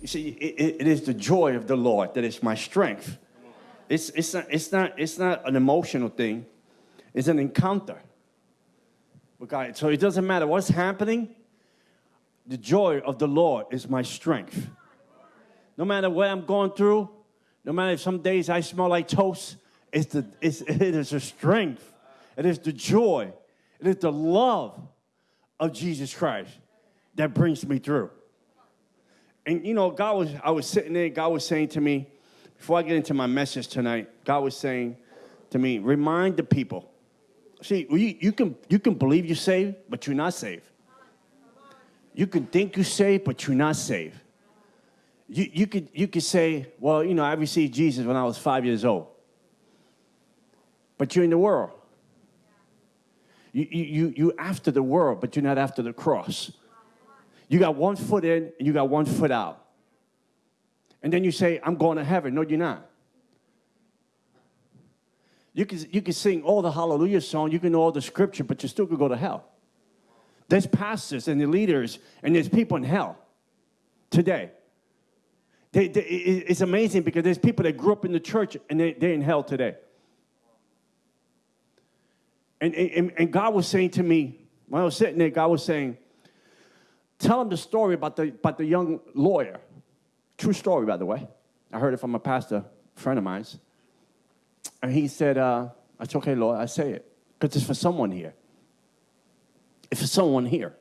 You see, it, it is the joy of the Lord that is my strength. It's, it's, not, it's, not, it's not an emotional thing, it's an encounter with God. So it doesn't matter what's happening, the joy of the Lord is my strength. No matter what I'm going through, no matter if some days I smell like toast, it's the, it's, it is the strength, it is the joy, it is the love of Jesus Christ that brings me through. And you know, God was, I was sitting there, God was saying to me, before I get into my message tonight, God was saying to me, remind the people. See, you, you, can, you can believe you're saved, but you're not saved. You can think you're saved, but you're not saved. You, you, could, you could say, well, you know, I received Jesus when I was five years old. But you're in the world. You, you, you after the world, but you're not after the cross. You got one foot in and you got one foot out. And then you say, I'm going to heaven. No, you're not. You can, you can sing all the hallelujah song, you can know all the scripture, but you still could go to hell. There's pastors and the leaders, and there's people in hell today. They, they, it's amazing because there's people that grew up in the church and they, they're in hell today. And, and, and God was saying to me, when I was sitting there, God was saying, tell him the story about the, about the young lawyer. True story, by the way. I heard it from a pastor friend of mine. And he said, uh, I said, okay, Lord, I say it. Because it's for someone here. It's for someone here.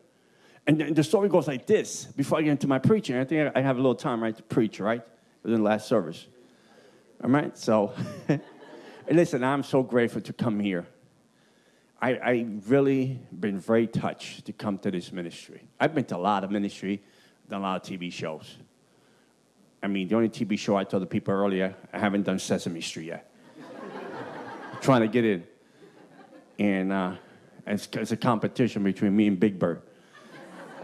And the story goes like this. Before I get into my preaching, I think I have a little time, right, to preach, right? Within the last service. All right? So, listen, I'm so grateful to come here. I, I really been very touched to come to this ministry. I've been to a lot of ministry, done a lot of TV shows. I mean, the only TV show I told the people earlier, I haven't done Sesame Street yet. trying to get in. And uh, it's, it's a competition between me and Big Bird.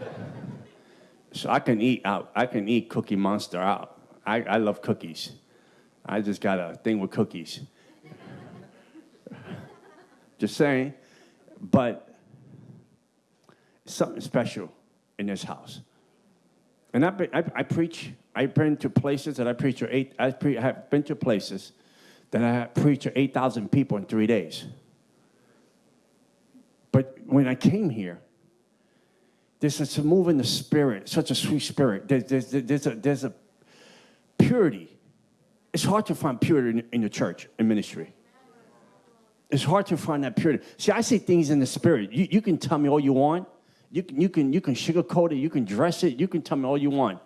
so I can eat out. I can eat Cookie Monster out. I, I love cookies. I just got a thing with cookies. just saying but something special in this house. And I, I, I preach, I've been to places that I preach to eight, I, pre, have been to places that I preach to 8,000 people in three days. But when I came here, there's such a move in the spirit, such a sweet spirit. There's, there's, there's, a, there's a purity. It's hard to find purity in, in the church, in ministry. It's hard to find that purity. See, I see things in the spirit. You, you can tell me all you want. You can, you, can, you can sugarcoat it. You can dress it. You can tell me all you want.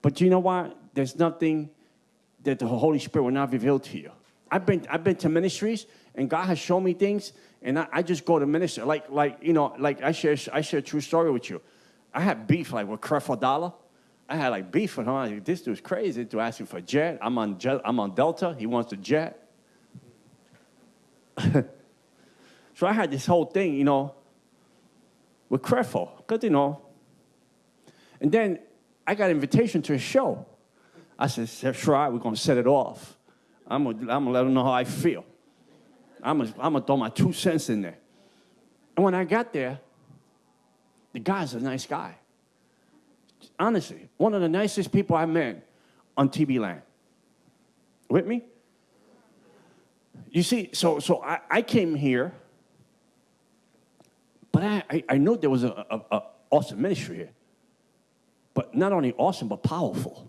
But you know what? There's nothing that the Holy Spirit will not reveal to you. I've been, I've been to ministries, and God has shown me things, and I, I just go to ministry. Like, like you know, like I share, I share a true story with you. I had beef like with Creflo Dollar. I had like beef with him. Like, this dude's crazy to ask him for a jet. I'm on, jet. I'm on Delta. He wants a jet. so I had this whole thing, you know, with Creflo, because, you know, and then I got an invitation to a show. I said, right, we're going to set it off. I'm going to let them know how I feel. I'm going to throw my two cents in there. And when I got there, the guy's a nice guy. Honestly, one of the nicest people I met on TV land. With me? You see, so, so I, I came here, but I, I, I there was an awesome ministry here. But not only awesome, but powerful.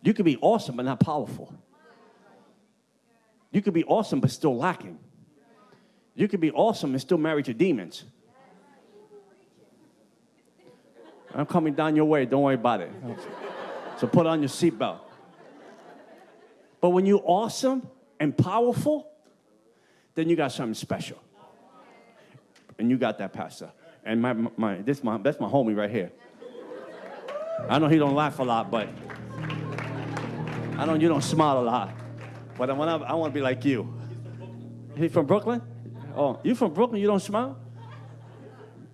You could be awesome, but not powerful. You could be awesome, but still lacking. You could be awesome and still married to demons. I'm coming down your way. Don't worry about it. So put on your seatbelt. But when you're awesome and powerful, then you got something special. And you got that, Pastor. And my, my, this my, that's my homie right here. I know he don't laugh a lot, but I know you don't smile a lot. But I want to I wanna be like you. He from Brooklyn? Oh, you from Brooklyn? You don't smile?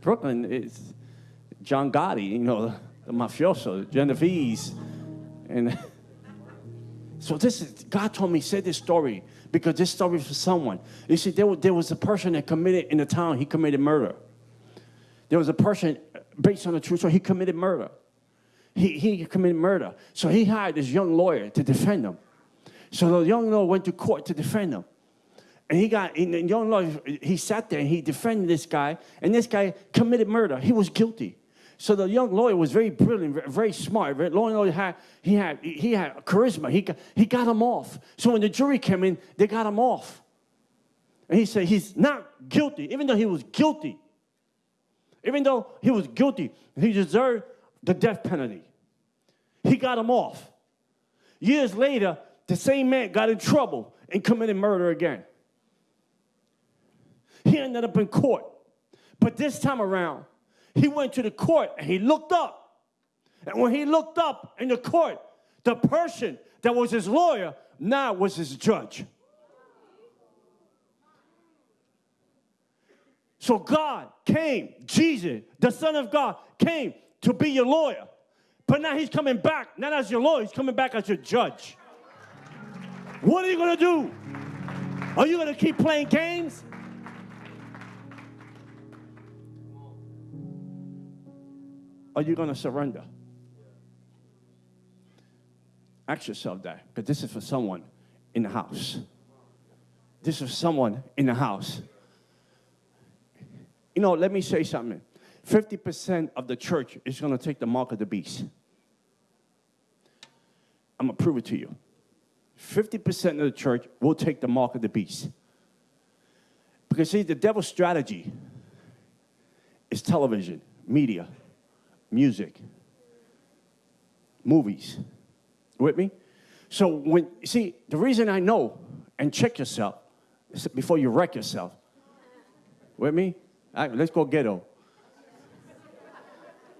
Brooklyn is John Gotti, you know, the, the mafioso, Genovese. And so this is, God told me, say this story because this story is for someone. You see, there, there was a person that committed in the town, he committed murder. There was a person, based on the truth, so he committed murder. he, he committed murder. So he hired this young lawyer to defend him. So the young lawyer went to court to defend him. And he got, and the young lawyer, he sat there and he defended this guy, and this guy committed murder. He was guilty. So the young lawyer was very brilliant, very, smart. Very, lawyer had, he, had, he had charisma. He got, he got him off. So when the jury came in, they got him off. And he said he's not guilty, even though he was guilty. Even though he was guilty, he deserved the death penalty. He got him off. Years later, the same man got in trouble and committed murder again. He ended up in court. But this time around, he went to the court and he looked up. And when he looked up in the court, the person that was his lawyer now was his judge. So God came, Jesus, the Son of God, came to be your lawyer. But now he's coming back, not as your lawyer, he's coming back as your judge. What are you going to do? Are you going to keep playing games? Are you going to surrender? Ask yourself that, because this is for someone in the house. This is someone in the house. You know, let me say something. 50% of the church is going to take the mark of the beast. I'm going to prove it to you. 50% of the church will take the mark of the beast. Because, see, the devil's strategy is television, media, music, movies. With me? So, when, you see, the reason I know, and check yourself before you wreck yourself. With me? All right, let's go ghetto.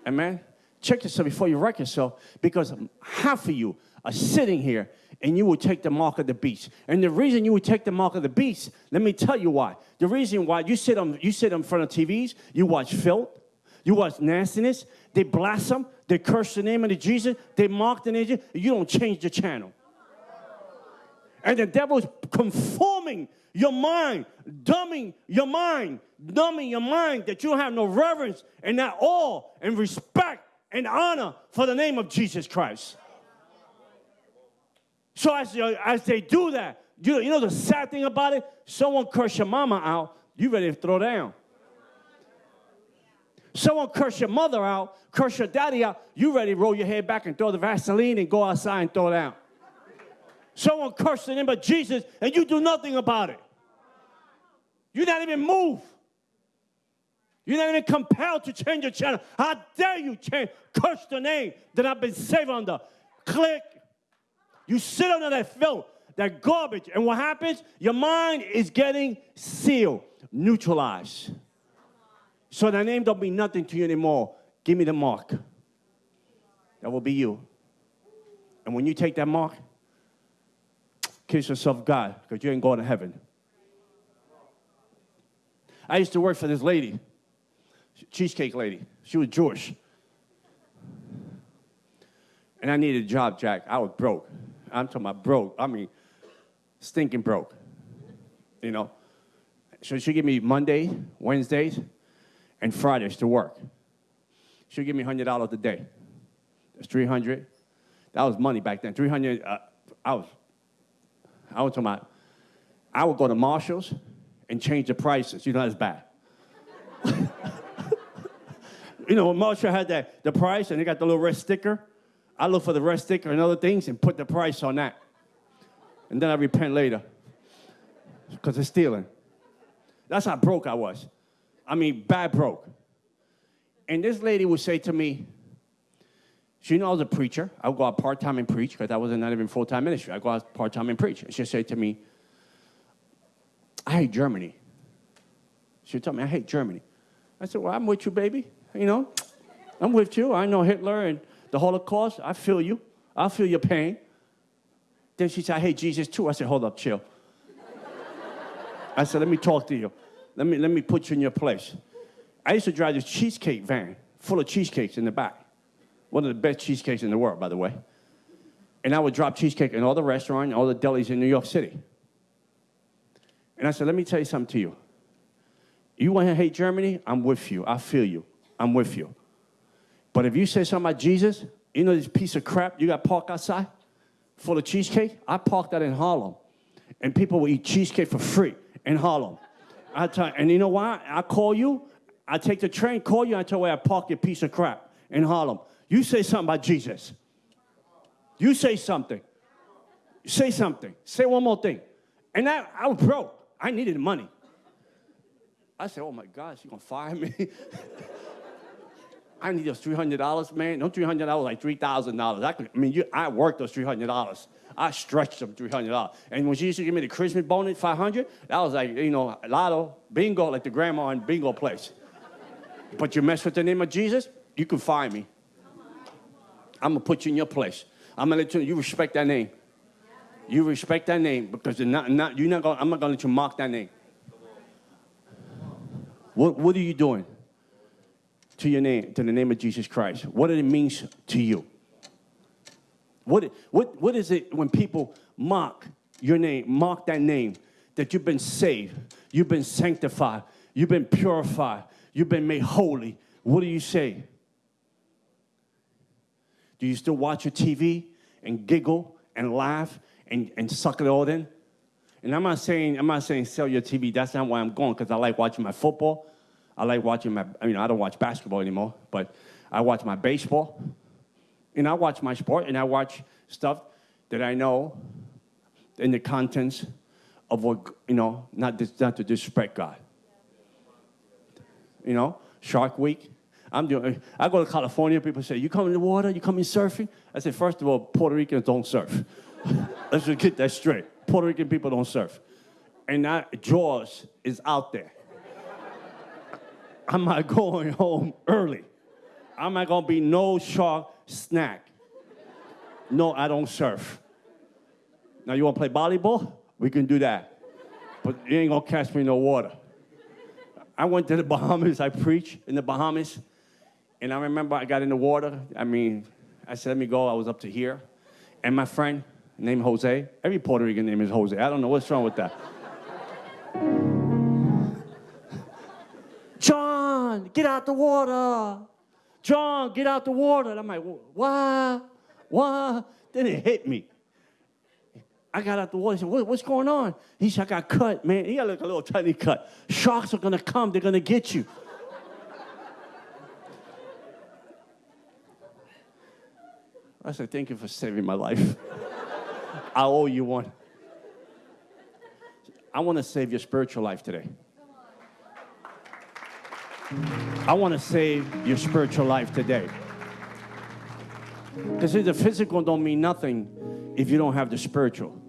Amen? Check yourself before you wreck yourself because half of you are sitting here and you will take the mark of the beast. And the reason you would take the mark of the beast, let me tell you why. The reason why you sit on you sit in front of TVs, you watch filth, you watch nastiness, they blaspheme, they curse the name of Jesus, they mock the name, you don't change the channel. And the devil is conforming your mind, dumbing your mind, dumbing your mind that you have no reverence and not awe and respect and honor for the name of Jesus Christ. So as, as they do that, you, you know the sad thing about it? Someone curse your mama out, you ready to throw down. Someone curse your mother out, curse your daddy out, you ready to roll your head back and throw the Vaseline and go outside and throw it out. Someone curse the name of Jesus and you do nothing about it. You're not even moved. You're not even compelled to change your channel. How dare you change, curse the name that I've been saved under. Click. You sit under that filth, that garbage, and what happens? Your mind is getting sealed, neutralized. So the name don't mean nothing to you anymore. Give me the mark. That will be you. And when you take that mark, kiss yourself God, because you ain't going to heaven. I used to work for this lady, cheesecake lady. She was Jewish. And I needed a job, Jack. I was broke. I'm talking about broke. I mean, stinking broke. You know? So she give me Monday, Wednesdays, and Fridays to work. She'll give me $100 a day. That's 300 That was money back then. 300 uh, I was, I was talking about, I would go to Marshall's, and change the prices. You know, that's bad. you know, Marshall had that, the price and they got the little red sticker, I look for the red sticker and other things and put the price on that. And then I repent later because it's stealing. That's how broke I was. I mean, bad broke. And this lady would say to me, she knew I was a preacher. I would go out part time and preach because I was not even full time ministry. I go out part time and preach. And she'd say to me, I hate Germany. She told me, I hate Germany. I said, well, I'm with you, baby. You know, I'm with you. I know Hitler and the Holocaust. I feel you. I feel your pain. Then she said, I hate Jesus too. I said, hold up, chill. I said, let me talk to you. Let me, let me put you in your place. I used to drive this cheesecake van full of cheesecakes in the back. One of the best cheesecakes in the world, by the way. And I would drop cheesecake in all the restaurants, all the delis in New York City. And I said, let me tell you something to you. You want to hate Germany? I'm with you. I feel you. I'm with you. But if you say something about Jesus, You know this piece of crap you got parked outside full of cheesecake? I parked that in Harlem. And people will eat cheesecake for free in Harlem. I tell and you know why? I call you, I take the train, call you, I tell you I park your piece of crap in Harlem. You say something about Jesus. You say something. Say something. Say one more thing. And I, I was broke. I needed money. I said, oh my gosh, you gonna fire me? I need those $300, man. No $300, like $3,000. I, could, I mean, you, I worked those $300. I stretched them $300. And when she used to give me the Christmas bonus, 500 that was like, you know, lotto, bingo, like the grandma in bingo place. But you mess with the name of Jesus, you can find me. I'm gonna put you in your place. I'm gonna let you, you respect that name. You respect that name because not, not, you're not gonna, I'm not gonna let you mock that name. What, what are you doing to your name, to the name of Jesus Christ? What it means to you? What, what, what is it when people mock your name, mock that name, that you've been saved, you've been sanctified, you've been purified, you've been made holy? What do you say? Do you still watch your TV and giggle and laugh and, and suck it all in? And I'm not saying I'm not saying sell your TV. That's not why I'm going because I like watching my football. I like watching my. I mean, I don't watch basketball anymore, but I watch my baseball, and I watch my sport, and I watch stuff that I know in the contents of what you know, not not to disrespect God. You know, Shark Week. I'm doing. I go to California. People say, "You come in the water? You come in surfing?" I say, first of all, Puerto Ricans don't surf. Let's just get that straight. Puerto Rican people don't surf. And that Jaws is out there. I'm not going home early. I'm not gonna be no shark snack. No, I don't surf. Now you wanna play volleyball? We can do that. But you ain't gonna catch me in no water. I went to the Bahamas, I preached in the Bahamas, and I remember I got in the water. I mean, I said, let me go. I was up to here. And my friend, named Jose. Every Puerto Rican name is Jose. I don't know what's wrong with that. John, get out the water. John, get out the water. And I'm like, why? What? Then it hit me. I got out the water. He said, what, what's going on? He said, I got cut, man. He got like a little tiny cut. Sharks are going to come. They're going to get you. I said, thank you for saving my life. I owe you one. I want to save your spiritual life today. I want to save your spiritual life today. Because the physical don't mean nothing if you don't have the spiritual.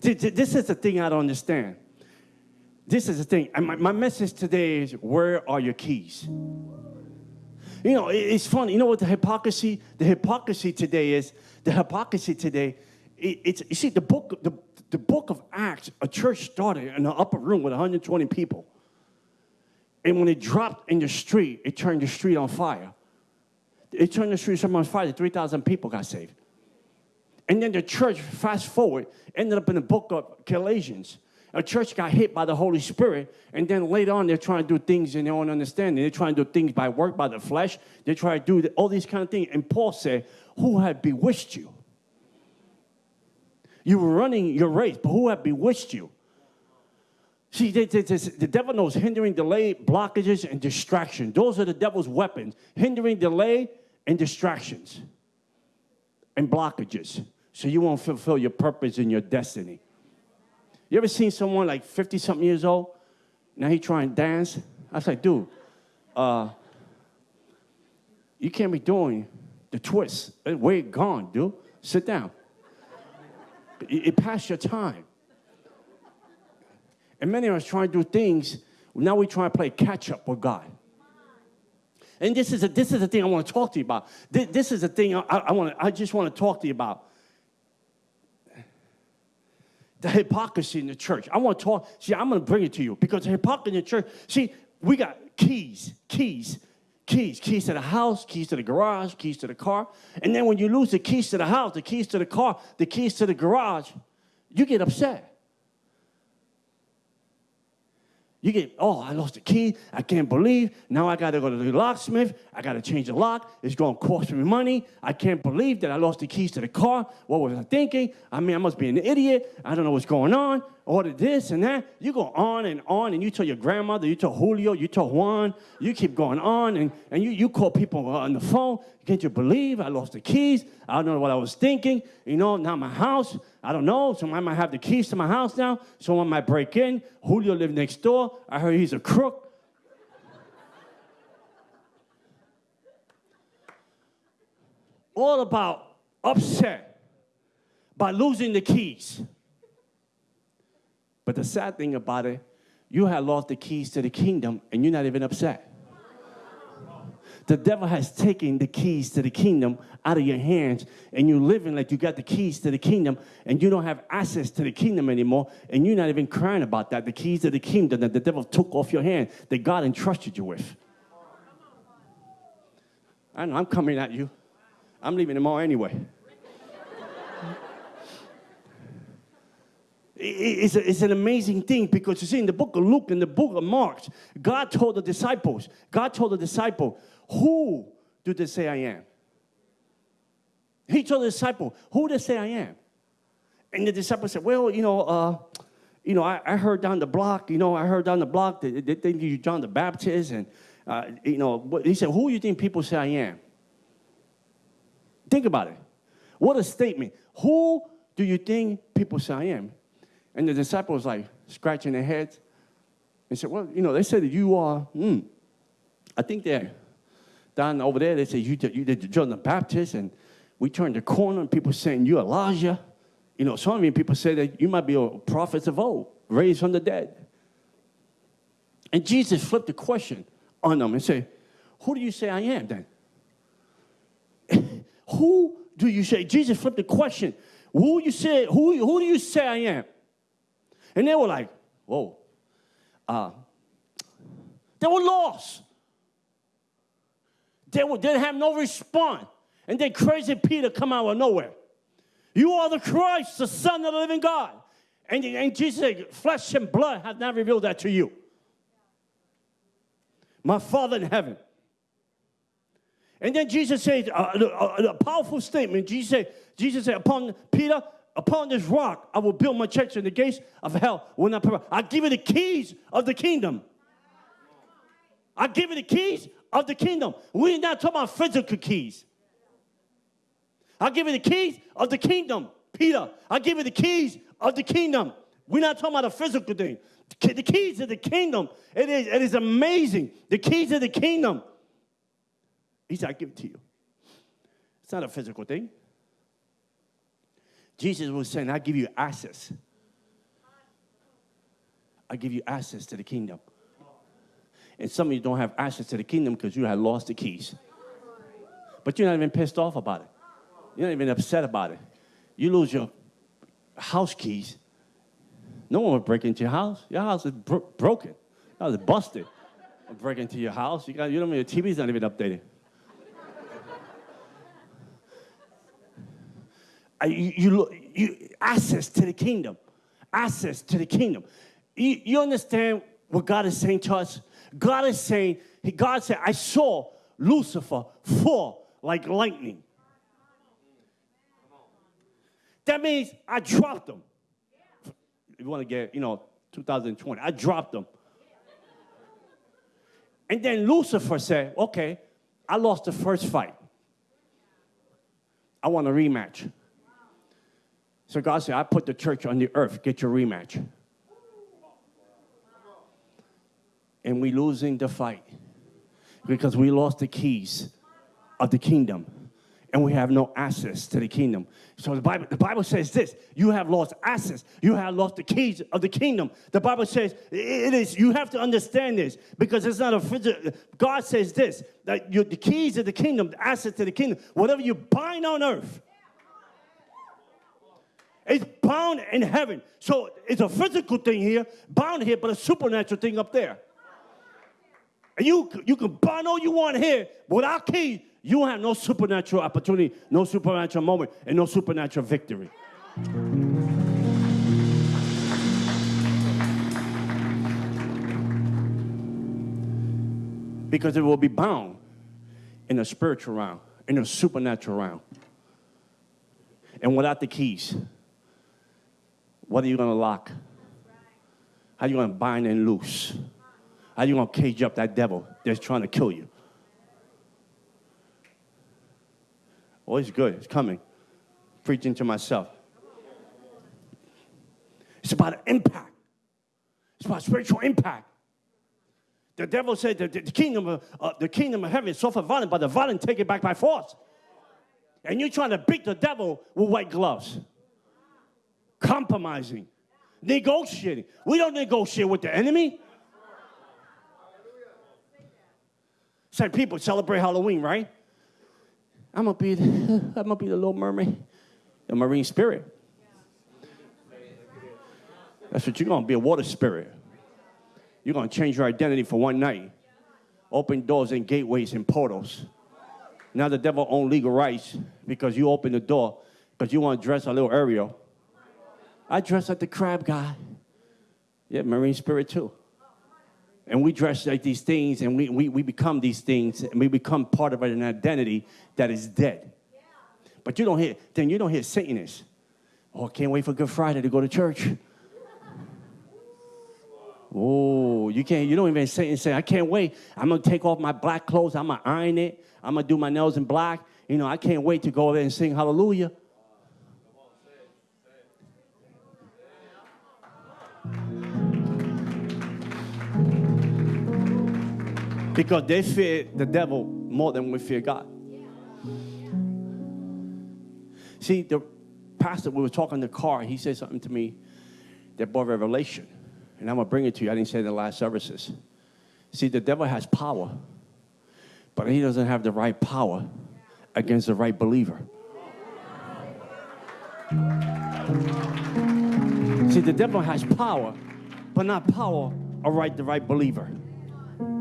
This is the thing I don't understand. This is the thing. My, message today is where are your keys? You know, it's funny. You know what the hypocrisy? The hypocrisy today is the hypocrisy today. It's you see the book the, the book of Acts. A church started in an upper room with 120 people, and when it dropped in the street, it turned the street on fire. It turned the street on fire. 3,000 people got saved. And then the church, fast forward, ended up in the book of Galatians a church got hit by the Holy Spirit, and then later on they're trying to do things in their own understanding. They're trying to do things by work, by the flesh. They try to do all these kind of things. And Paul said, Who had bewitched you? You were running your race, but who had bewitched you? See, the devil knows hindering, delay, blockages, and distraction. Those are the devil's weapons hindering, delay, and distractions and blockages. So you won't fulfill your purpose and your destiny. You ever seen someone like 50 something years old? Now he trying to dance? I was like, dude, uh, you can't be doing the twist. It gone, dude? Sit down. It, it passed your time. And many of us try to do things, now we try to play catch up with God. And this is a, this is the thing I want to talk to you about. This, this is the thing I, I, want to, I just want to talk to you about the hypocrisy in the church. I want to talk. See, I'm going to bring it to you because hypocrisy in the church. See, we got keys, keys, keys, keys to the house, keys to the garage, keys to the car. And then when you lose the keys to the house, the keys to the car, the keys to the garage, you get upset. You get, oh, I lost the key. I can't believe. Now I got to go to the locksmith. I got to change the lock. It's going to cost me money. I can't believe that I lost the keys to the car. What was I thinking? I mean, I must be an idiot. I don't know what's going on. Order this and that. You go on and on, and you tell your grandmother, you tell Julio, you tell Juan. You keep going on, and, and you, you call people uh, on the phone. Can't you believe I lost the keys? I don't know what I was thinking. You know, now my house, I don't know. Someone might have the keys to my house now. Someone might break in. Julio lives next door. I heard he's a crook. All about upset by losing the keys. But the sad thing about it, you have lost the keys to the kingdom and you're not even upset. The devil has taken the keys to the kingdom out of your hands, and you're living like you got the keys to the kingdom, and you don't have access to the kingdom anymore, and you're not even crying about that. The keys to the kingdom that the devil took off your hand, that God entrusted you with. I know, I'm coming at you. I'm leaving tomorrow anyway. It's, a, it's, an amazing thing because you see in the book of Luke and the book of Mark, God told the disciples, God told the disciple, who do they say I am? He told the disciple, Who do they say I am? And the disciple said, Well, you know, uh, you know, I, I, heard down the block, you know, I heard down the block that they think you're John the Baptist. And, uh, you know, he said, Who do you think people say I am? Think about it. What a statement. Who do you think people say I am? And the disciples like scratching their heads and said, Well, you know, they said that you are, hmm, I think they're down over there, they said, you, you did John the Baptist, and we turned the corner, and people saying, you are Elijah. You know, some of you people say that you might be a prophet of old, raised from the dead. And Jesus flipped the question on them and said, who do you say I am then? who do you say? Jesus flipped the question. Who you say, who, who do you say I am? And they were like, whoa. Uh, they were lost. They didn't have no response. And then crazy Peter come out of nowhere. You are the Christ, the Son of the living God. And, and Jesus said, flesh and blood have not revealed that to you. My Father in heaven. And then Jesus said, a, a, a powerful statement. Jesus said, Jesus said, upon Peter, upon this rock, I will build my church, and the gates of hell will not prevail. I give you the keys of the kingdom. I give you the keys of the kingdom. We're not talking about physical keys. I'll give you the keys of the kingdom, Peter. I'll give you the keys of the kingdom. We're not talking about a physical thing. The keys of the kingdom. It is, it is amazing. The keys of the kingdom. He said, I give it to you. It's not a physical thing. Jesus was saying, I give you access. I give you access to the kingdom. And some of you don't have access to the kingdom because you have lost the keys. But you're not even pissed off about it. You're not even upset about it. You lose your house keys. No one will break into your house. Your house is bro broken. Your house is busted. Break into your house. You, got, you don't know your TV's not even updated. You, you, access to the kingdom. Access to the kingdom. You, you understand what God is saying to us? God is saying, God said, I saw Lucifer fall like lightning. That means I dropped them. If you want to get, you know, 2020, I dropped them. And then Lucifer said, okay, I lost the first fight. I want a rematch. So God said, I put the church on the earth, get your rematch. and we're losing the fight because we lost the keys of the kingdom and we have no access to the kingdom. So the Bible, the Bible says this, you have lost access. You have lost the keys of the kingdom. The Bible says it is, you have to understand this because it's not a physical, God says this, that you, the keys of the kingdom, the access to the kingdom, whatever you bind on earth, it's bound in heaven. So it's a physical thing here, bound here, but a supernatural thing up there. And you, you can bind all you want here, but without keys, you have no supernatural opportunity, no supernatural moment, and no supernatural victory. because it will be bound in the spiritual realm, in the supernatural realm. And without the keys, what are you going to lock? How are you going to bind and loose? How are you going to cage up that devil that's trying to kill you? Oh, it's good. It's coming. Preaching to myself. It's about impact. It's about spiritual impact. The devil said that the kingdom of, uh, the kingdom of heaven is suffer violent, but the violent take it back by force. And you're trying to beat the devil with white gloves. Compromising. Negotiating. We don't negotiate with the enemy. Some people celebrate Halloween, right? I'm gonna be the, I'm gonna be the little mermaid, the marine spirit. That's what you're gonna be a water spirit. You're to change your identity for one night. Open doors and gateways and portals. Now the devil owns legal rights because you open the door because you want to dress a little Ariel. I dress like the crab guy. Yeah, marine spirit too. And we dress like these things and we, we, we become these things and we become part of an identity that is dead. But you don't hear, then you don't hear Satanists. Oh, can't wait for Good Friday to go to church. Oh, you can't, you don't even say and say, I can't wait. I'm gonna take off my black clothes, I'm gonna iron it, I'm gonna do my nails in black. You know, I can't wait to go there and sing hallelujah. Because they fear the devil more than we fear God. See, the pastor, we were talking in the car, he said something to me that brought revelation. And I'm going to bring it to you. I didn't say it in the last services. See, the devil has power, but he doesn't have the right power against the right believer. See, the devil has power, but not power or right the right believer.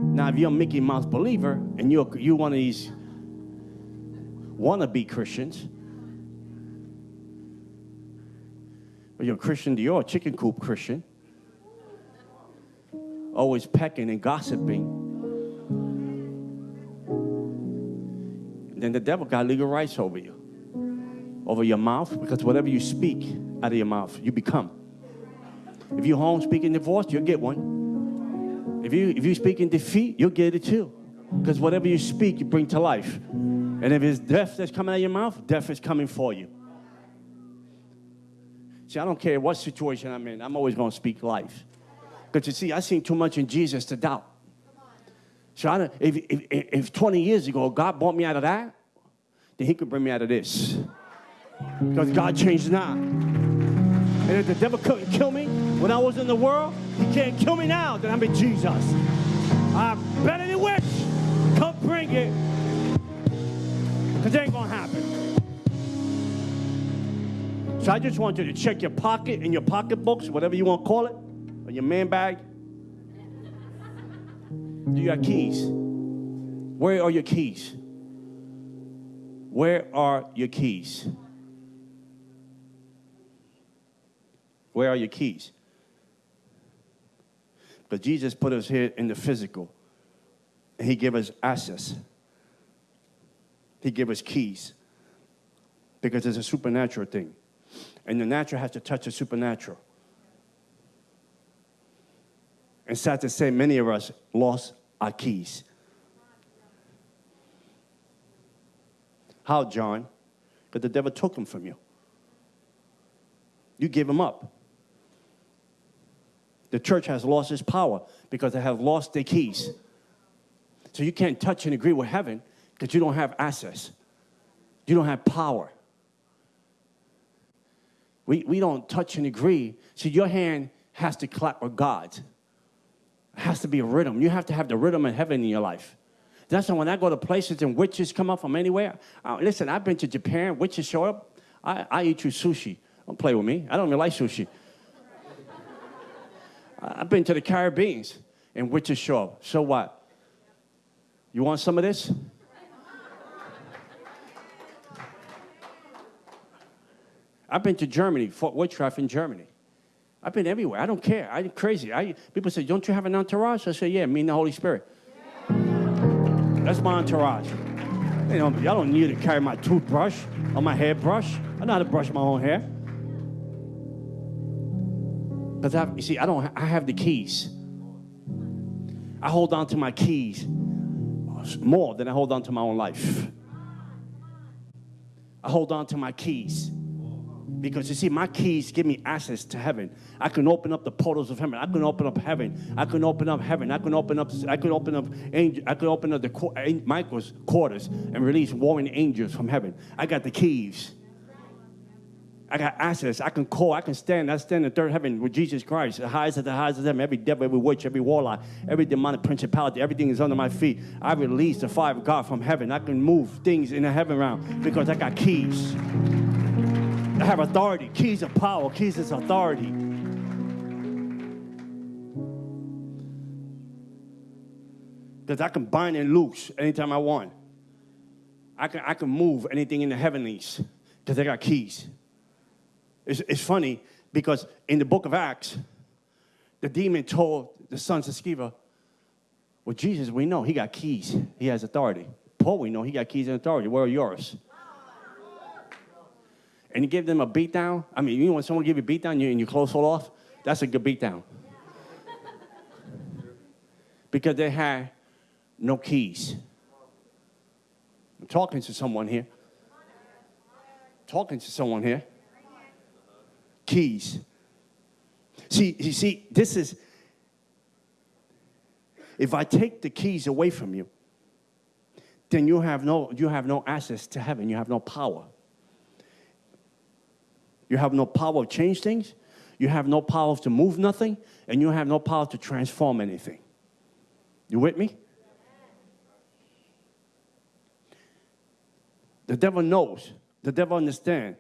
Now, if you're a Mickey Mouse believer and you're you one of these wannabe Christians, or you're a Christian Dior, a chicken coop Christian, always pecking and gossiping, then the devil got legal rights over you, over your mouth, because whatever you speak out of your mouth, you become. If you're home speaking divorce, you'll get one. If you if you speak in defeat, you'll get it too. Because whatever you speak, you bring to life. And if it's death that's coming out of your mouth, death is coming for you. See, I don't care what situation I'm in, I'm always going to speak life. Because you see, I seen too much in Jesus to doubt. So I, if, if, if 20 years ago God brought me out of that, then he could bring me out of this. Because God changed now. And if the devil couldn't kill me when I was in the world, he can't kill me now that I'm in Jesus. I better than wish. Come bring it. Because it ain't going to happen. So I just want you to check your pocket and your pocketbooks, whatever you want to call it or your man bag? Do you got keys? Where are your keys? Where are your keys? Where are your keys? But Jesus put us here in the physical, and He gave us access. He gave us keys because it's a supernatural thing. And the natural has to touch the supernatural. And sad to say, many of us lost our keys. How, John? Because the devil took them from you. You gave them up. The church has lost its power because they have lost their keys. So you can't touch and agree with heaven because you don't have access. You don't have power. We, we don't touch and agree. So your hand has to clap with God's. It has to be a rhythm. You have to have the rhythm of heaven in your life. That's why when I go to places and witches come up from anywhere. Listen, I've been to Japan, witches show up. I, I eat you sushi. Don't play with me. I don't even like sushi. I've been to the Caribbean and show up. So what? You want some of this? I've been to Germany, Fort Witchcraft in Germany. I've been everywhere. I don't care. I'm crazy. I, people say, don't you have an entourage? I say, yeah, me and the Holy Spirit. Yeah. That's my entourage. You know, y'all don't need to carry my toothbrush or my hairbrush. I know how to brush my own hair. Because I, you see, I don't. I have the keys. I hold on to my keys more than I hold on to my own life. I hold on to my keys. Because you see, my keys give me access to heaven. I can open up the portals of heaven. I can open up heaven. I can open up heaven. I can open up. I can open up angel. I can open up the Michael's quarters and release warring angels from heaven. I got the keys. I got access. I can call. I can stand. I stand in third heaven with Jesus Christ. The highest of the highest of them. Every devil, every witch, every warlock, every demonic principality, everything is under my feet. I release the fire of God from heaven. I can move things in the heaven realm because I got keys. I have authority. Keys of power. Keys of authority. Because I can bind and loose anytime I want. I can, I can move anything in the heavenlies because I got keys. It's, it's funny because in the book of Acts, the demon told the sons of Sceva, well, Jesus, we know he got keys. He has authority. Paul, we know he got keys and authority. Where are yours? And he gave them a beat down. I mean, you know when someone give you a beat down and your clothes fall off? That's a good beat down. because they had no keys. I'm talking to someone here. Talking to someone here keys. See, you see, this is, if I take the keys away from you, then you have no, you have no access to heaven. You have no power. You have no power to change things. You have no power to move nothing. And you have no power to transform anything. You with me? The devil knows. The devil understands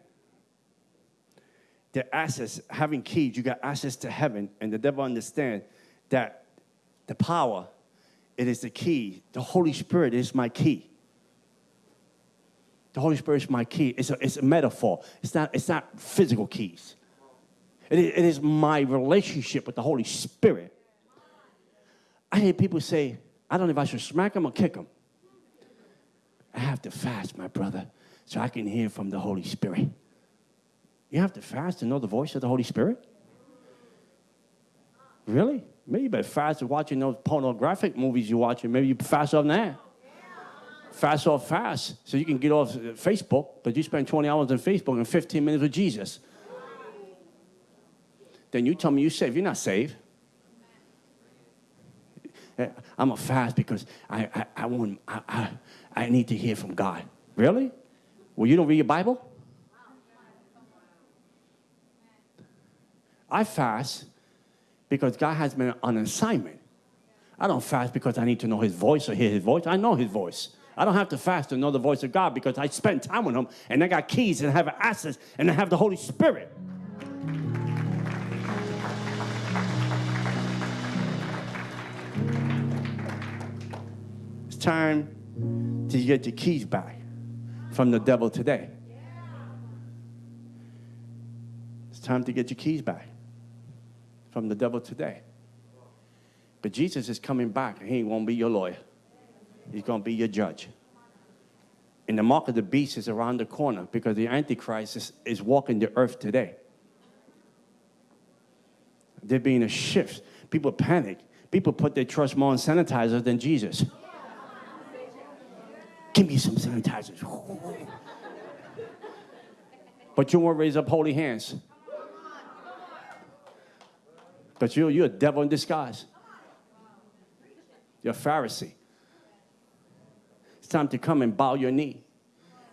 the access, having keys, you got access to heaven, and the devil understand that the power, it is the key. The Holy Spirit is my key. The Holy Spirit is my key. It's a, it's a metaphor. It's not, it's not physical keys. It is, it is my relationship with the Holy Spirit. I hear people say, I don't know if I should smack him or kick him. I have to fast, my brother, so I can hear from the Holy Spirit. You have to fast to know the voice of the Holy Spirit? Really? Maybe you better fast watching those pornographic movies you're watching. Maybe you fast off that. Fast off fast so you can get off Facebook, but you spend 20 hours on Facebook and 15 minutes with Jesus. Then you tell me you're saved. You're not saved. I'm a fast because I, I, I, want, I, I, I need to hear from God. Really? Well, you don't read your Bible? I fast because God has been on assignment. I don't fast because I need to know his voice or hear his voice. I know his voice. I don't have to fast to know the voice of God because I spend time with him and I got keys and I have access and I have the Holy Spirit. It's time to get your keys back from the devil today. It's time to get your keys back from the devil today. But Jesus is coming back, he won't be your lawyer. He's going to be your judge. And the mark of the beast is around the corner because the Antichrist is, is walking the earth today. There being a shift. People panic. People put their trust more in sanitizer than Jesus. Give me some sanitizers. but you won't raise up holy hands. But you're, you're a devil in disguise. You're a Pharisee. It's time to come and bow your knee.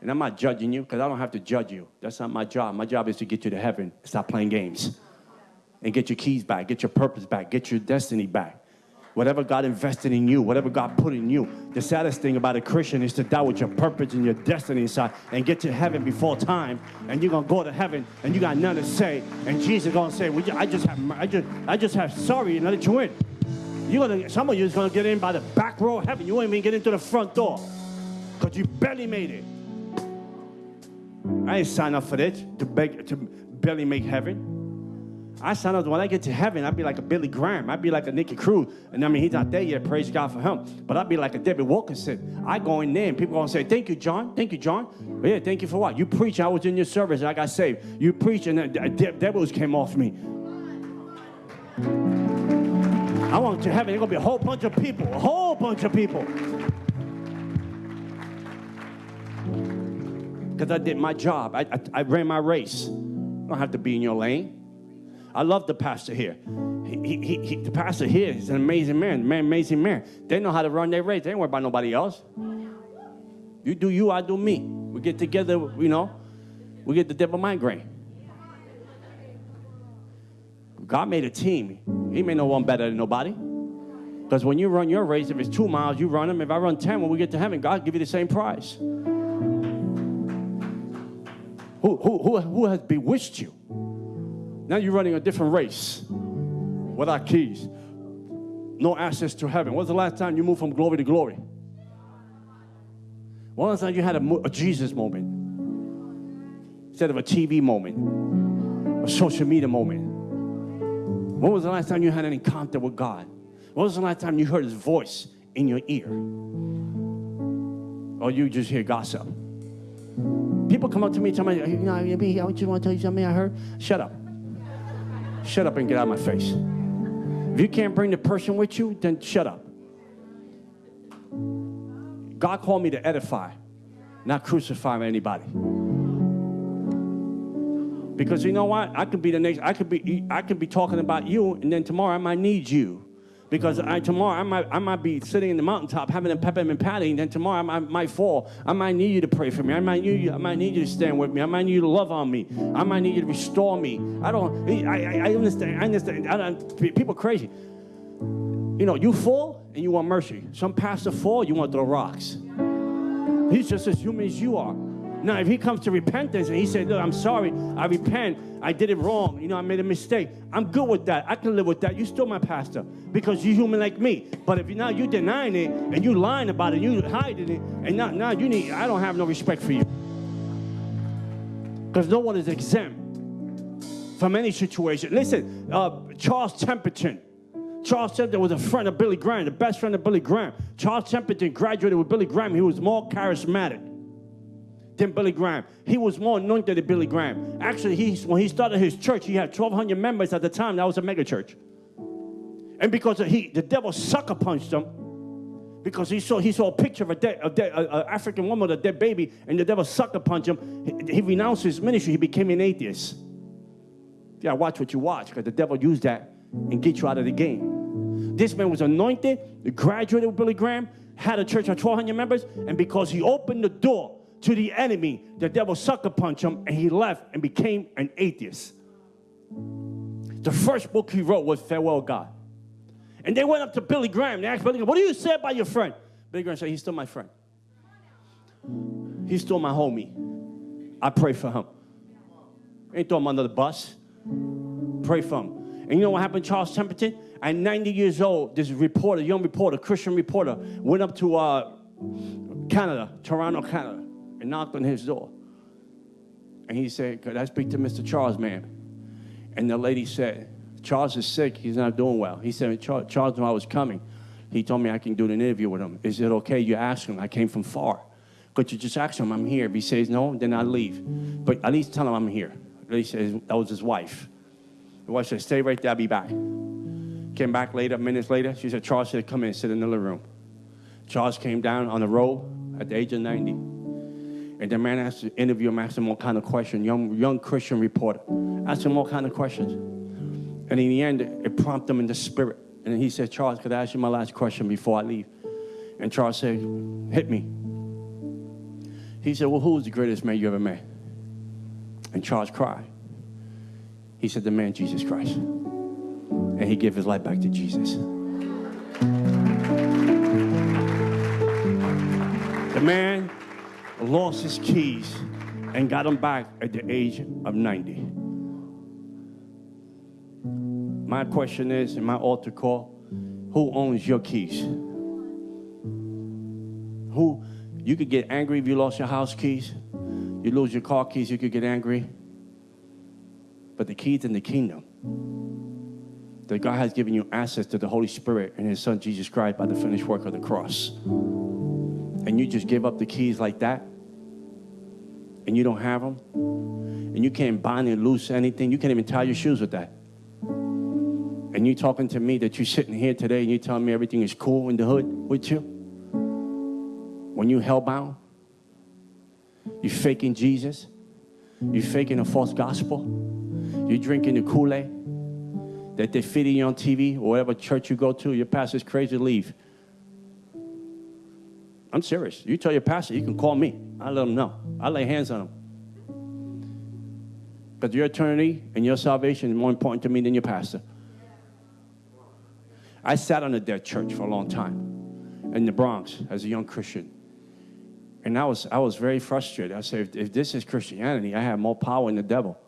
And I'm not judging you because I don't have to judge you. That's not my job. My job is to get you to heaven. Stop playing games. And get your keys back, get your purpose back, get your destiny back. Whatever God invested in you, whatever God put in you. The saddest thing about a Christian is to die with your purpose and your destiny inside and get to heaven before time. And you're gonna go to heaven and you got nothing to say. And Jesus gonna say, well, I just have I just I just have sorry and let you in. You're gonna some of you is gonna get in by the back row of heaven. You won't even get into the front door. Because you barely made it. I ain't signed up for this to beg to barely make heaven. I sign up when I get to heaven, I'd be like a Billy Graham. I'd be like a Nicky Cruz. And I mean, he's not there yet, praise God for him. But I'd be like a David Wilkerson. I go in there and people gonna say, Thank you, John. Thank you, John. But yeah, thank you for what? You preach. I was in your service and I got saved. You preach and the devils came off me. I want to heaven. There's gonna be a whole bunch of people, a whole bunch of people. Because I did my job. I, I, I ran my race. I don't have to be in your lane. I love the pastor here. He, he, he, the pastor here is an amazing man, man, amazing man. They know how to run their race. They ain't worry about nobody else. You do you, I do me. We get together, you know, we get the devil migraine. God made a team. He made no one better than nobody. Because when you run your race, if it's two miles, you run them. If I run 10, when we get to heaven, God give you the same prize. Who, who, who, who has bewitched you? Now you're running a different race without keys. No access to heaven. When's the last time you moved from glory to glory? When was the last time you had a, a Jesus moment? Instead of a TV moment, a social media moment. When was the last time you had an encounter with God? When was the last time you heard his voice in your ear? Or you just hear gossip? People come up to me and tell me, you know, I just want to tell you something I heard. Shut up. Shut up and get out of my face. If you can't bring the person with you, then shut up. God called me to edify, not crucify anybody. Because you know what? I could be the next. I could be. I could be talking about you, and then tomorrow I might need you. Because I, tomorrow I might, I might be sitting in the mountaintop having a peppermint patty, and then tomorrow I might, might fall. I might need you to pray for me. I might need you. I might need you to stand with me. I might need you to love on me. I might need you to restore me. I don't. I, I, I understand. I understand. I don't, people crazy. You know, you fall and you want mercy. Some pastor fall, you want to throw rocks. He's just as human as you are. Now, if he comes to repentance and he says, Look, I'm sorry, I repent, I did it wrong, you know, I made a mistake, I'm good with that. I can live with that. You're still my pastor because you're human like me. But if you now you're denying it and you're lying about it, you're hiding it, and now, now you need, I don't have no respect for you. Because no one is exempt from any situation. Listen, uh, Charles Templeton. Charles Templeton was a friend of Billy Graham, the best friend of Billy Graham. Charles Templeton graduated with Billy Graham. He was more charismatic than Billy Graham. He was more anointed than Billy Graham. Actually, he, when he started his church, he had 1,200 members at the time. That was a mega church. And because he, the devil sucker punched him, because he saw he saw a picture of a dead, a dead a, a African woman with a dead baby, and the devil sucker punched him. He, he renounced his ministry. He became an atheist. Yeah, watch what you watch, because the devil used that and get you out of the game. This man was anointed, graduated with Billy Graham, had a church of 1,200 members, and because he opened the door to the enemy, the devil sucker punched him and he left and became an atheist. The first book he wrote was Farewell God. And they went up to Billy Graham. They asked Billy Graham, What do you say about your friend? Billy Graham said, He's still my friend. He's still my homie. I pray for him. Ain't throw him under the bus. Pray for him. And you know what happened, Charles Templeton? At 90 years old, this reporter, young reporter, Christian reporter, went up to uh, Canada, Toronto, Canada and knocked on his door. And he said, Could I speak to Mr. Charles, ma'am? And the lady said, Charles is sick. He's not doing well. He said, Charles knew I was coming. He told me I can do an interview with him. Is it okay? You ask him. I came from far. Could you just ask him I'm here? If he says no, then I leave. But at least tell him I'm here. He says that was his wife. The wife said, Stay right there, I'll be back. Came back later, minutes later. She said, Charles said, Come in, sit in the living room. Charles came down on the road at the age of 90. And the man asked to interview him, asked him all kind of questions, young, young Christian reporter. Asked him all kind of questions. And in the end, it prompted him in the spirit. And he said, Charles, could I ask you my last question before I leave? And Charles said, hit me. He said, well, who's the greatest man you ever met? And Charles cried. He said, the man Jesus Christ. And he gave his life back to Jesus. The man lost his keys and got them back at the age of 90. My question is, in my altar call, who owns your keys? Who, you could get angry if you lost your house keys. You lose your car keys, you could get angry. But the keys in the kingdom That God has given you access to the Holy Spirit and His Son Jesus Christ by the finished work of the cross. And you just give up the keys like that, and you don't have them, and you can't bind and loose anything. You can't even tie your shoes with that. And you talking to me that you're sitting here today and you telling me everything is cool in the hood with you? When you hellbound? You faking Jesus? You faking a false gospel? You drinking the Kool-Aid that they're feeding you on TV or whatever church you go to, your pastor's crazy, leave. I'm serious. You tell your pastor, you can call me. I let him know. I lay hands on him. Because your eternity and your salvation is more important to me than your pastor. I sat on a dead church for a long time in the Bronx as a young Christian. And I was, I was very frustrated. I said, if, if this is Christianity, I have more power than the devil.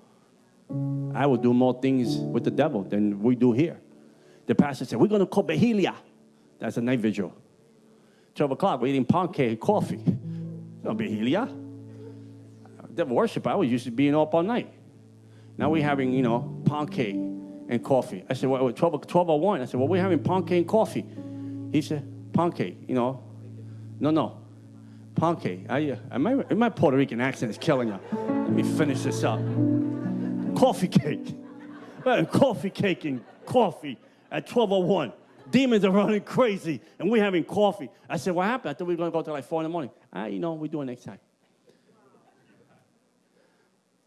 I will do more things with the devil than we do here. The pastor said, We're going to call vigilia. That's a night vigil. 12 o'clock, we're eating pancake and coffee. No vigilia. Devil worship, I was used to being up all night. Now we're having, you know, pancake and coffee. I said, well, 12, 1201. I said, well, we're having pancake and coffee. He said, pancake, you know. No, no. Pancake. I, uh, my, my Puerto Rican accent is killing you. Let me finish this up. Coffee cake. coffee cake and coffee at 1201. Demons are running crazy, and we're having coffee. I said, what happened? I thought we were going to go till like 4 in the morning. Ah, you know, we do it next time.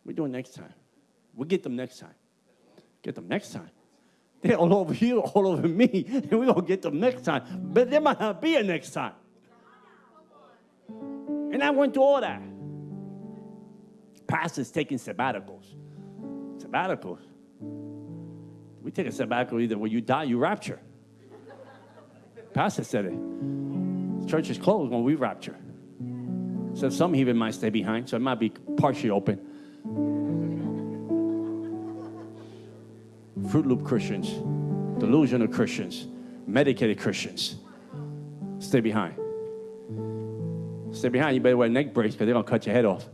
we do it next time. We'll get them next time. Get them next time. They're all over you, all over me, and we're going to get them next time. But there might not be a next time. And I went through all that. Pastors taking sabbaticals. Sabbaticals. We take a sabbatical either when you die, you rapture. Pastor said it. Church is closed when we rapture. So some even might stay behind, so it might be partially open. Fruit Loop Christians, delusional Christians, medicated Christians. Stay behind. Stay behind. You better wear neck brace because they're going to cut your head off.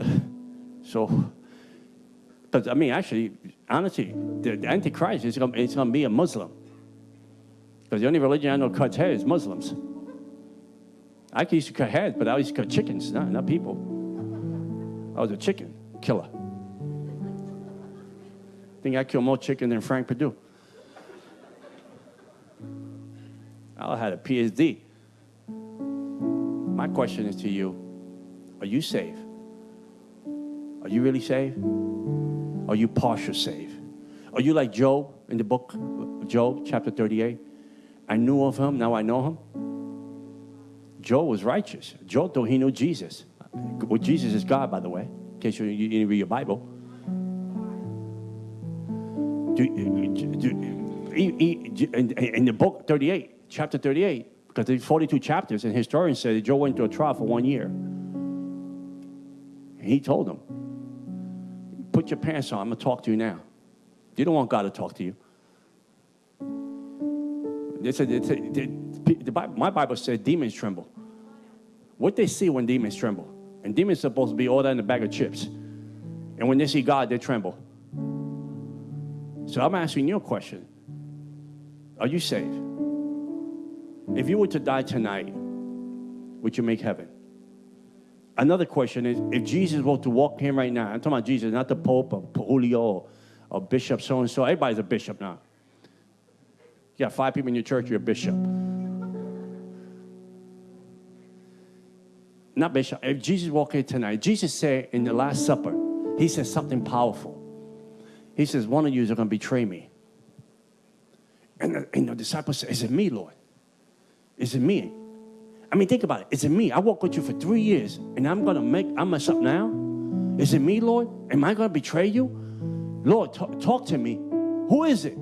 so, but I mean, actually, honestly, the, the Antichrist is going to be a Muslim. Because the only religion I know cuts hair is Muslims. I used to cut heads, but I used to cut chickens, not, not people. I was a chicken killer. I think I killed more chicken than Frank Perdue. I had a PhD. My question is to you Are you saved? Are you really saved? Are you partial saved? Are you like Job in the book Job, chapter 38? I knew of him, now I know him. Job was righteous. Job thought he knew Jesus. Well, Jesus is God, by the way, in case you, you didn't read your Bible. Do, do, in, in the book 38, chapter 38, because there's 42 chapters, and historians say that Job went to a trial for one year. And he told them, Put your pants on, I'm going to talk to you now. You don't want God to talk to you. They said, they said they, the Bible, my Bible said demons tremble. What they see when demons tremble. And demons are supposed to be all that in a bag of chips. And when they see God, they tremble. So I'm asking you a question. Are you saved? If you were to die tonight, would you make heaven? Another question is if Jesus were to walk in right now, I'm talking about Jesus, not the Pope or Julio or, Bishop so and so. Everybody's a bishop now. You got five people in your church, you're a bishop. Not bishop. If Jesus walked in tonight, Jesus said in the Last Supper, he said something powerful. He says, One of you is going to betray me. And the, and the disciples said, Is it me, Lord? Is it me? I mean, think about it. Is it me? I walked with you for three years and I'm going to make, I mess up now? Is it me, Lord? Am I going to betray you? Lord, talk, to me. Who is it?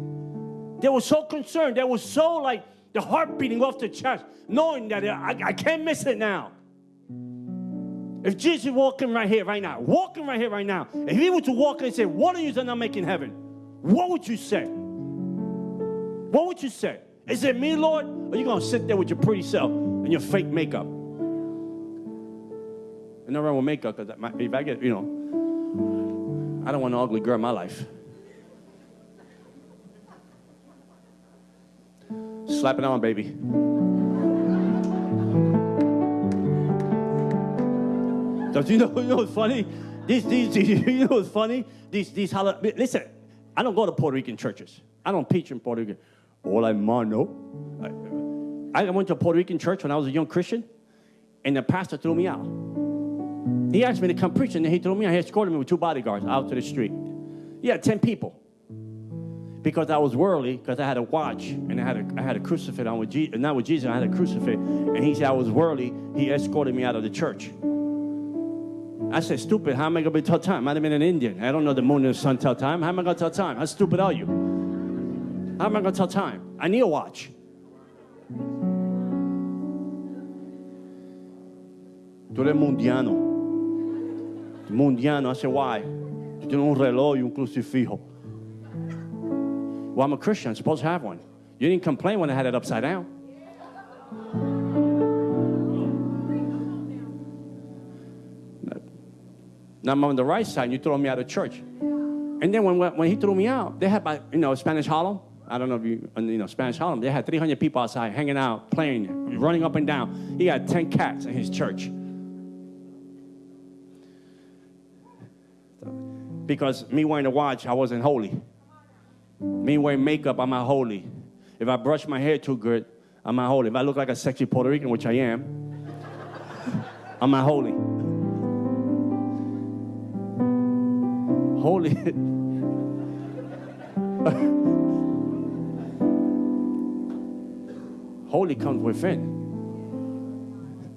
They were so concerned. They were so like the heart beating off the chest, knowing that I, I can't miss it now. If Jesus walking right here, right now, walking right here, right now, if he were to walk and say, What are you not making heaven? What would you say? What would you say? Is it me, Lord? Or you going to sit there with your pretty self and your fake makeup? And wrong with makeup because if I get, you know. I don't want an ugly girl in my life. Slap it on, baby. Don't you know, you know what's funny? These, these, you know what's funny? These, these, listen, I don't go to Puerto Rican churches. I don't preach in Puerto Rican. All I mano. I went to a Puerto Rican church when I was a young Christian, and the pastor threw me out. He asked me to come preach, and he threw me out. He escorted me with two bodyguards out to the street. Yeah, 10 people. Because I was worldly, because I had a watch and I had a, I had a crucifix on with Jesus, not with Jesus, I had a crucifix. And he said I was worldly. He escorted me out of the church. I said, stupid, how am I going to be tell time? I'd have been an Indian. I don't know the moon and the sun tell time. How am I going to tell time? How stupid are you? How am I going to tell time? I need a watch. Tú eres mundiano. Mundiano. I said, why? Tú tienes un reloj y un crucifijo. Well, I'm a Christian. I'm supposed to have one. You didn't complain when I had it upside down. Now I'm on the right side, and you throw me out of church. And then when, when he threw me out, they had, my, you know, Spanish Harlem. I don't know if you, you know, Spanish Harlem. They had 300 people outside hanging out, playing, running up and down. He had 10 cats in his church. Because me wearing a watch, I wasn't holy. Me wearing makeup, I'm not holy. If I brush my hair too good, I'm not holy. If I look like a sexy Puerto Rican, which I am, I'm not holy. holy. holy comes within.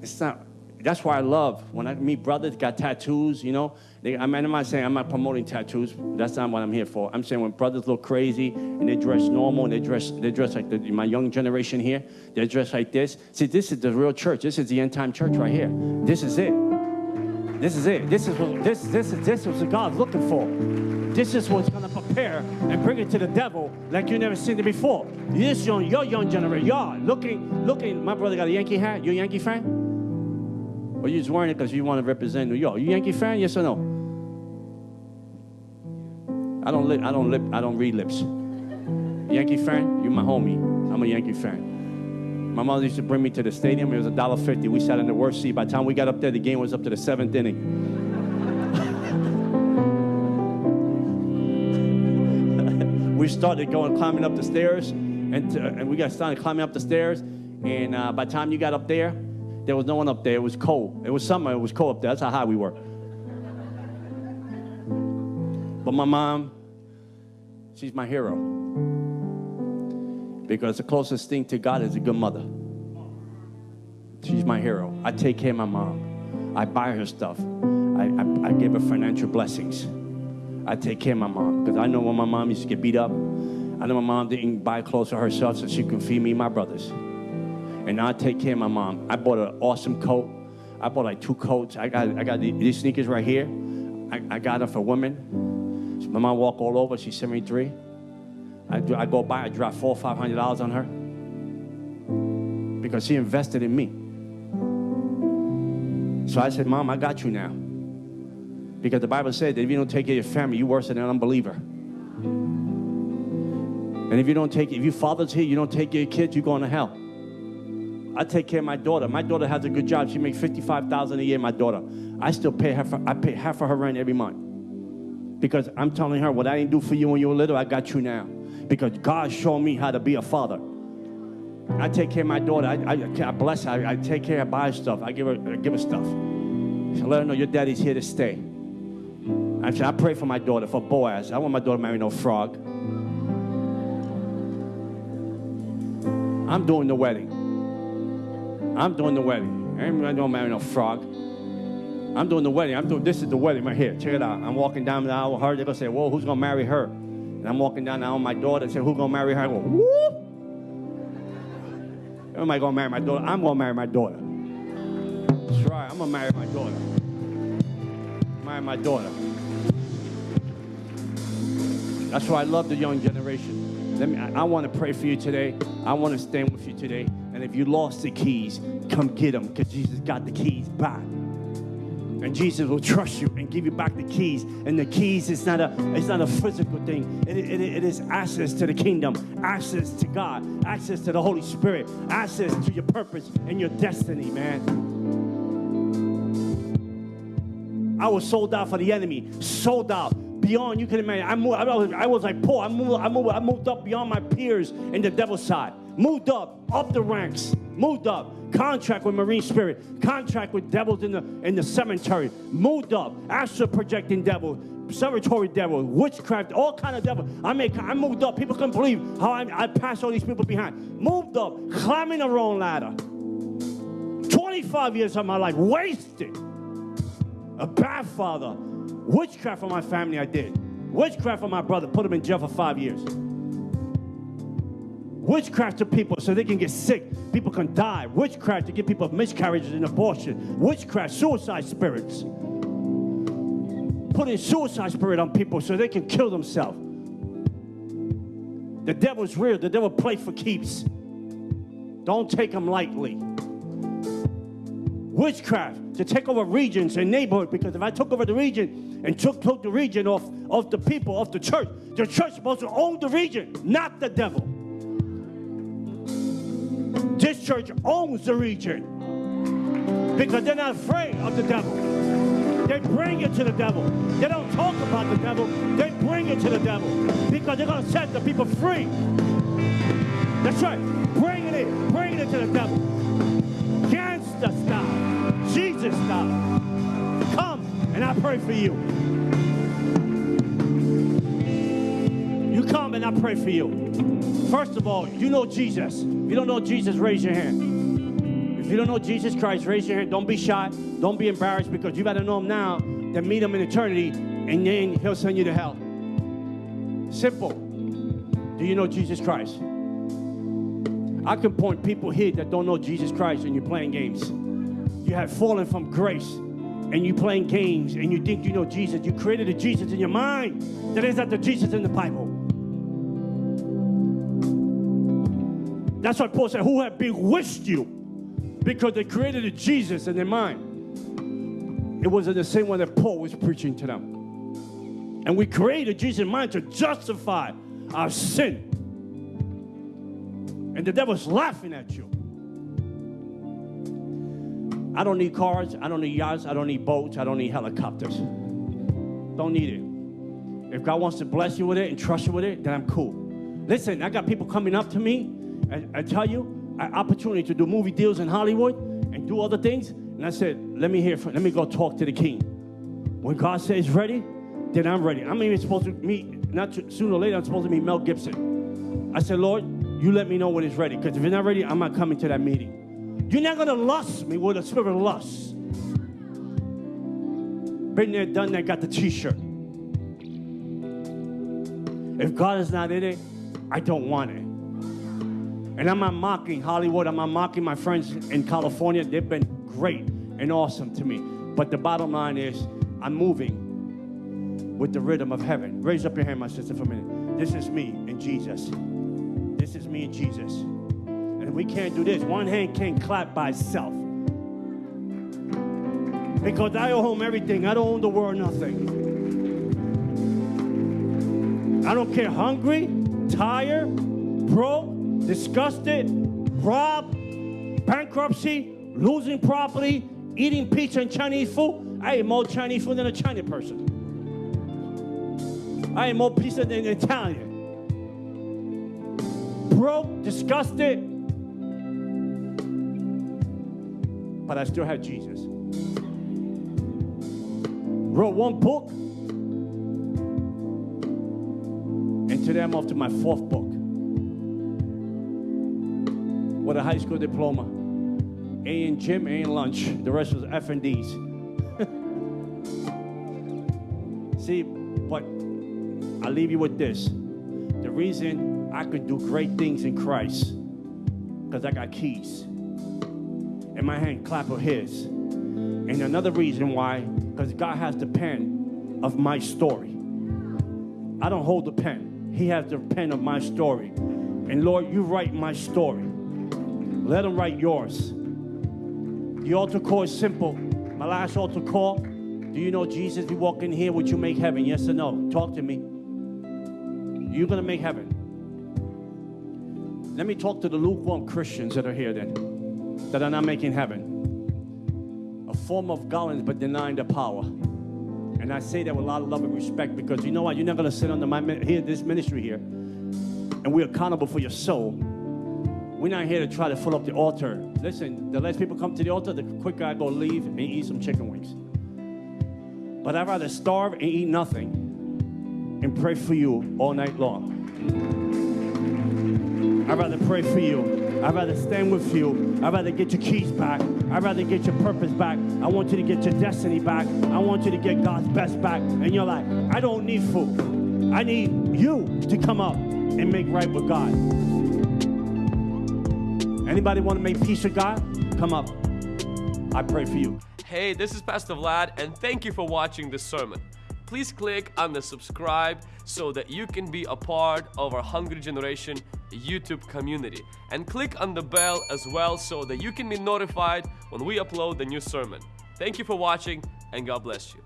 It's not. That's why I love when I meet brothers got tattoos. You know, they, I mean, I'm not saying I'm not promoting tattoos. That's not what I'm here for. I'm saying when brothers look crazy and they dress normal and they dress they dress like the, my young generation here. They dress like this. See, this is the real church. This is the end time church right here. This is it. This is it. This is what this this is this is what God's looking for. This is what's gonna prepare and bring it to the devil like you never seen it before. This young, your young generation, y'all looking, looking. My brother got a Yankee hat. You a Yankee fan? Or you just wearing it because you want to represent New York? You Yankee fan? Yes or no? I don't lip. I don't lip. I don't read lips. Yankee fan? You my homie. I'm a Yankee fan. My mother used to bring me to the stadium. It was a dollar fifty. We sat in the worst seat. By the time we got up there, the game was up to the seventh inning. we started going climbing up the stairs, and, to, and we got started climbing up the stairs. And uh, by the time you got up there, there was no one up there. It was cold. It was summer. It was cold up there. That's how high we were. But my mom, she's my hero. Because the closest thing to God is a good mother. She's my hero. I take care of my mom. I buy her stuff. I, I, I give her financial blessings. I take care of my mom. Because I know when my mom used to get beat up, I know my mom didn't buy clothes for herself so she could feed me my brothers. And I take care of my mom. I bought an awesome coat. I bought like two coats. I got, I got these sneakers right here. I, I got them for women. My mom walk all over. She's 73. I, do, I go by, I drop four five hundred dollars on her because she invested in me. So I said, Mom, I got you now. Because the Bible said that if you don't take care of your family, you're worse than an unbeliever. And if you don't take, if you fathers here, you don't take your kids, you're going to hell. I take care of my daughter. My daughter has a good job. She makes fifty-five thousand a year. My daughter, I still pay her. For, I pay half of her rent every month because I'm telling her what I didn't do for you when you were little. I got you now because God showed me how to be a father. I take care of my daughter. I, I, I bless her. I, I, take care of buy stuff. I give her, I give her stuff. So let her know your daddy's here to stay. I said, I pray for my daughter, for Boaz. I want my daughter to marry no frog. I'm doing the wedding. I'm doing the wedding. I gonna marry no frog. I'm doing the wedding. I'm doing this is the wedding right here. Check it out. I'm walking down the aisle with her. They're gonna say, Whoa, who's gonna marry her? And I'm walking down the aisle with my daughter Say, Who's gonna marry her? I go, Whoop! Am I gonna marry my daughter? I'm gonna marry my daughter. That's right, I'm gonna marry my daughter. Marry my daughter. That's why I love the young generation. Let me, I, I want to pray for you today. I want to stand with you today. And if you lost the keys, come get them because Jesus got the keys back. And Jesus will trust you and give you back the keys. And the keys is not a it's not a physical thing. It, it, it is access to the kingdom, access to God, access to the Holy Spirit, access to your purpose and your destiny, man. I was sold out for the enemy, sold out beyond you can imagine. I moved. I was, I was like Paul. I moved. I moved. I moved up beyond my peers in the devil's side. Moved up, up the ranks. Moved up. Contract with Marine Spirit. Contract with devils in the in the cemetery. Moved up. Astral projecting devil. Cemetery devil, witchcraft, all kind of devil. I make, I moved up. People couldn't believe how I, I passed all these people behind. Moved up, climbing the wrong ladder. 25 years of my life wasted. A bad father, Witchcraft for my family, I did. Witchcraft for my brother, put him in jail for five years. Witchcraft to people so they can get sick, people can die. Witchcraft to give people miscarriages and abortion. Witchcraft, suicide spirits. Putting suicide spirit on people so they can kill themselves. The devil's real. The devil play for keeps. Don't take him lightly witchcraft to take over regions and neighborhoods because if I took over the region and took, took the region off of the people of the church, the church supposed to own the region, not the devil. This church owns the region because they're not afraid of the devil. They bring it to the devil. They don't talk about the devil. They bring it to the devil because they're going to set the people free. That's right. Bring it in. Bring it to the devil. Gangster style. Jesus style. Come and I pray for you. You come and I pray for you. First of all, you know Jesus. If you don't know Jesus, raise your hand. If you don't know Jesus Christ, raise your hand. Don't be shy. Don't be embarrassed because you to know him now, then meet him in eternity, and then he'll send you to hell. Simple. Do you know Jesus Christ? I can point people here that don't know Jesus Christ and you're playing games you have fallen from grace and you're playing games and you think you know Jesus. You created a Jesus in your mind that is not the Jesus in the Bible. That's why Paul said, Who have bewitched you? Because they created a Jesus in their mind. It wasn't the same one that Paul was preaching to them. And we created Jesus in mind to justify our sin. And the devil's laughing at you. I don't need cars. I don't need yachts. I don't need boats. I don't need helicopters. Don't need it. If God wants to bless you with it and trust you with it, then I'm cool. Listen, I got people coming up to me. And I tell you, an opportunity to do movie deals in Hollywood and do other things. And I said, let me hear from, let me go talk to the king. When God says ready, then I'm ready. I'm even supposed to meet, not too, sooner or later, I'm supposed to meet Mel Gibson. I said, Lord, you let me know when it's ready. Because if you're not ready, I'm not coming to that meeting. You're not going to lust me with a spirit of lust. Been there, done that, got the t shirt. If God is not in it, I don't want it. And I'm not mocking Hollywood, I'm not mocking my friends in California. They've been great and awesome to me. But the bottom line is, I'm moving with the rhythm of heaven. Raise up your hand, my sister, for a minute. This is me and Jesus. This is me and Jesus. And we can't do this. One hand can't clap by itself. Because I owe him everything. I don't own the world nothing. I don't care hungry, tired, broke, disgusted, robbed, bankruptcy, losing property, eating pizza and Chinese food. I eat more Chinese food than a Chinese person. I eat more pizza than an Italian. Broke, disgusted, but I still had Jesus. Wrote one book, and today I'm off to my fourth book with a high school diploma. A in gym, A in lunch. The rest was F and D's. See, but I'll leave you with this. The reason I could do great things in Christ, because I got keys and my hand clap of his. And another reason why, because God has the pen of my story. I don't hold the pen. He has the pen of my story. And Lord, you write my story. Let him write yours. The altar call is simple. My last altar call. Do you know Jesus? If you walk in here, would you make heaven? Yes or no? Talk to me. You're going to make heaven. Let me talk to the lukewarm Christians that are here then, that are not making heaven. A form of godliness, but denying the power. And I say that with a lot of love and respect because you know what? You're not going to sit under my here, this ministry here, and we're accountable for your soul. We're not here to try to fill up the altar. Listen, the less people come to the altar, the quicker I go leave and eat some chicken wings. But I'd rather starve and eat nothing and pray for you all night long. I'd rather pray for you. I'd rather stand with you. I'd rather get your keys back. I'd rather get your purpose back. I want you to get your destiny back. I want you to get God's best back. And you're like, I don't need food. I need you to come up and make right with God. Anybody want to make peace with God? Come up. I pray for you. Hey, this is Pastor Vlad, and thank you for watching this sermon. Please click on the subscribe so that you can be a part of our Hungry Generation YouTube community. And click on the bell as well so that you can be notified when we upload the new sermon. Thank you for watching, and God bless you.